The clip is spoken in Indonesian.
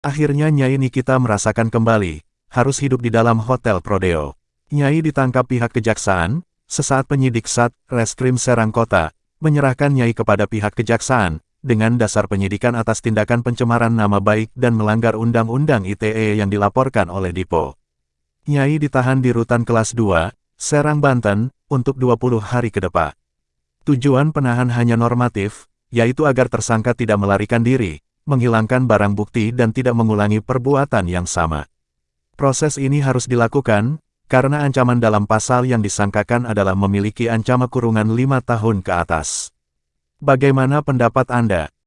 Akhirnya Nyai Nikita merasakan kembali, harus hidup di dalam Hotel Prodeo. Nyai ditangkap pihak kejaksaan, sesaat penyidik Sat, Reskrim Serang Kota, menyerahkan Nyai kepada pihak kejaksaan, dengan dasar penyidikan atas tindakan pencemaran nama baik dan melanggar Undang-Undang ITE yang dilaporkan oleh Dipo. Nyai ditahan di rutan kelas 2, Serang Banten, untuk 20 hari ke depan. Tujuan penahan hanya normatif, yaitu agar tersangka tidak melarikan diri, menghilangkan barang bukti dan tidak mengulangi perbuatan yang sama. Proses ini harus dilakukan, karena ancaman dalam pasal yang disangkakan adalah memiliki ancaman kurungan lima tahun ke atas. Bagaimana pendapat Anda?